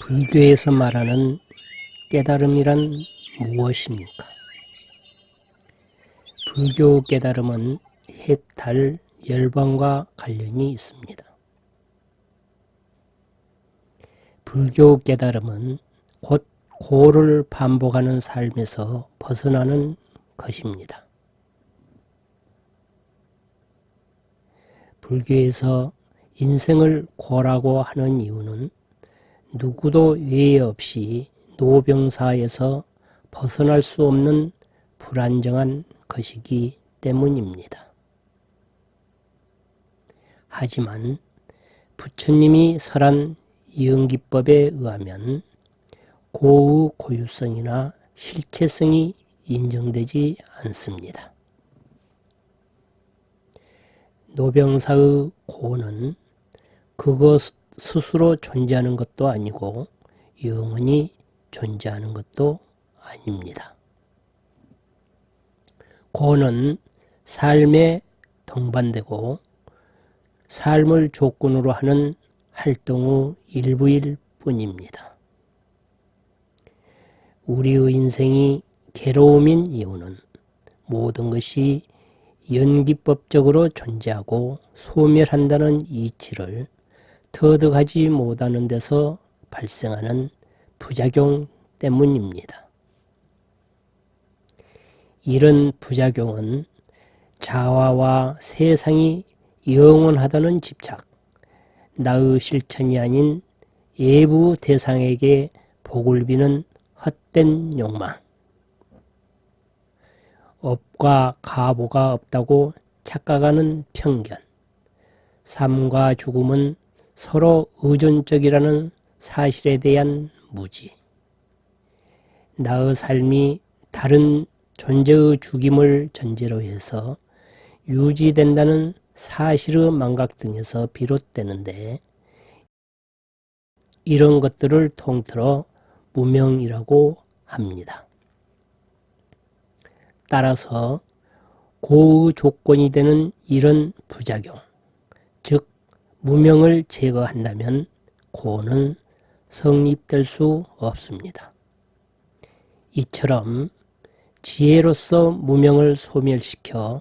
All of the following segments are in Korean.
불교에서 말하는 깨달음이란 무엇입니까? 불교 깨달음은 해탈, 열반과 관련이 있습니다. 불교 깨달음은 곧 고를 반복하는 삶에서 벗어나는 것입니다. 불교에서 인생을 고라고 하는 이유는 누구도 외에 없이 노병사에서 벗어날 수 없는 불안정한 것이기 때문입니다. 하지만 부처님이 설한 이응기법에 의하면 고의 고유성이나 실체성이 인정되지 않습니다. 노병사의 고는 그것 스스로 존재하는 것도 아니고 영원히 존재하는 것도 아닙니다. 고는 삶에 동반되고 삶을 조건으로 하는 활동의 일부일 뿐입니다. 우리의 인생이 괴로움인 이유는 모든 것이 연기법적으로 존재하고 소멸한다는 이치를 터득하지 못하는 데서 발생하는 부작용 때문입니다. 이런 부작용은 자화와 세상이 영원하다는 집착, 나의 실천이 아닌 예부 대상에게 복을 비는 헛된 욕망, 업과 가보가 없다고 착각하는 편견, 삶과 죽음은 서로 의존적이라는 사실에 대한 무지, 나의 삶이 다른 존재의 죽임을 전제로 해서 유지된다는 사실의 망각 등에서 비롯되는데 이런 것들을 통틀어 무명이라고 합니다. 따라서 고의 조건이 되는 이런 부작용, 즉 무명을 제거한다면 고는 성립될 수 없습니다. 이처럼 지혜로서 무명을 소멸시켜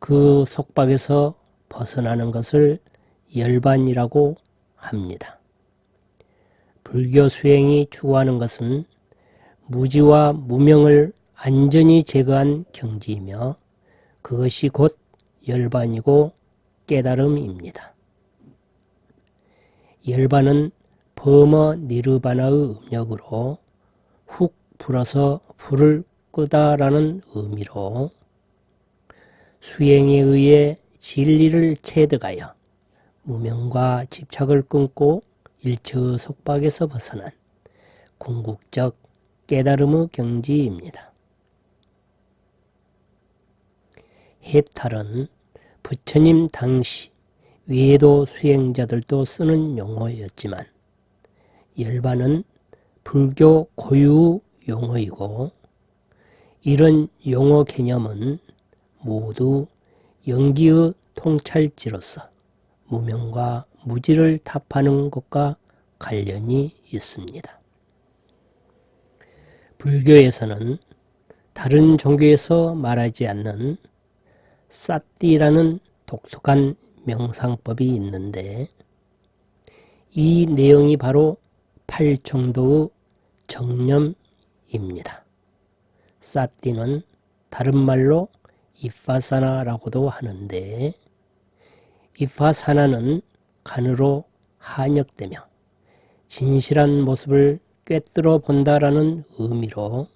그 속박에서 벗어나는 것을 열반이라고 합니다. 불교 수행이 추구하는 것은 무지와 무명을 안전히 제거한 경지이며 그것이 곧 열반이고 깨달음입니다. 열반은 범어 니르바나의 음력으로 훅 불어서 불을 끄다라는 의미로 수행에 의해 진리를 체득하여 무명과 집착을 끊고 일체의 속박에서 벗어난 궁극적 깨달음의 경지입니다. 해탈은 부처님 당시 외도 수행자들도 쓰는 용어였지만 열반은 불교 고유 용어이고 이런 용어 개념은 모두 연기의 통찰지로서 무명과 무지를 답하는 것과 관련이 있습니다. 불교에서는 다른 종교에서 말하지 않는 사띠라는 독특한 명상법이 있는데 이 내용이 바로 팔정도의 정념입니다. 사띠는 다른 말로 이파사나라고도 하는데 이파사나는 간으로 한역되며 진실한 모습을 꿰뚫어 본다라는 의미로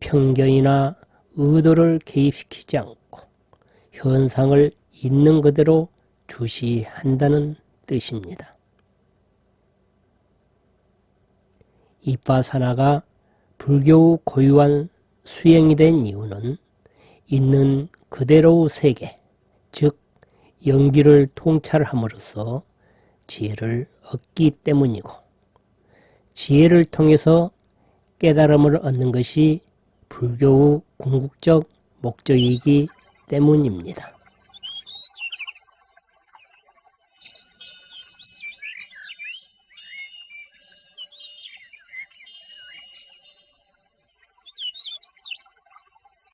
편견이나 의도를 개입시키지 않고 현상을 있는 그대로 주시한다는 뜻입니다. 이파사나가 불교의 고유한 수행이 된 이유는 있는 그대로의 세계, 즉 연기를 통찰함으로써 지혜를 얻기 때문이고 지혜를 통해서 깨달음을 얻는 것이 불교의 궁극적 목적이기 때문입니다.